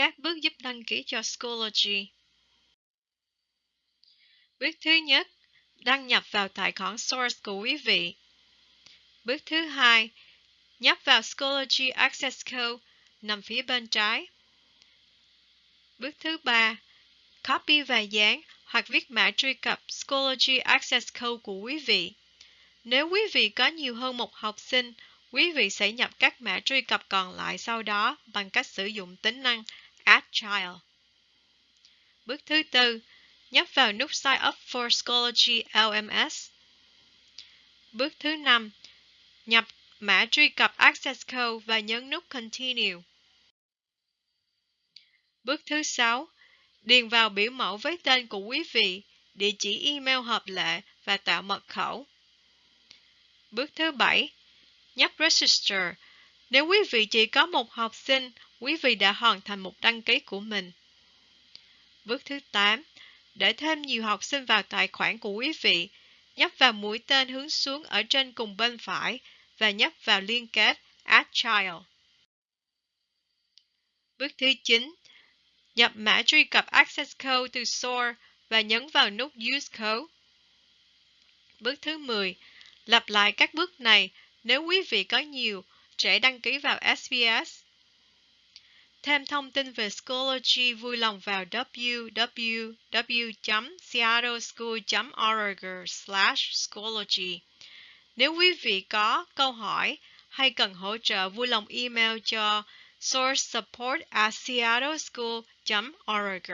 các bước giúp đăng ký cho Schoology. Bước thứ nhất, đăng nhập vào tài khoản source của quý vị. Bước thứ hai, nhấp vào Schoology Access Code nằm phía bên trái. Bước thứ ba, copy và dán hoặc viết mã truy cập Schoology Access Code của quý vị. Nếu quý vị có nhiều hơn một học sinh, quý vị sẽ nhập các mã truy cập còn lại sau đó bằng cách sử dụng tính năng Agile. Child. Bước thứ tư, nhấp vào nút Sign up for Schoology LMS. Bước thứ năm, nhập mã truy cập Access Code và nhấn nút Continue. Bước thứ sáu, điền vào biểu mẫu với tên của quý vị, địa chỉ email hợp lệ và tạo mật khẩu. Bước thứ bảy, nhấp Register. Nếu quý vị chỉ có một học sinh, quý vị đã hoàn thành một đăng ký của mình. Bước thứ 8, để thêm nhiều học sinh vào tài khoản của quý vị, nhấp vào mũi tên hướng xuống ở trên cùng bên phải và nhấp vào liên kết Add Child. Bước thứ 9, nhập mã truy cập Access Code từ Source và nhấn vào nút Use Code. Bước thứ 10, lặp lại các bước này nếu quý vị có nhiều trẻ đăng ký vào SBS. Thêm thông tin về Schoology vui lòng vào www.seattleschool.org/schoology. Nếu quý vị có câu hỏi hay cần hỗ trợ, vui lòng email cho sourcesupport at seattleschool.org.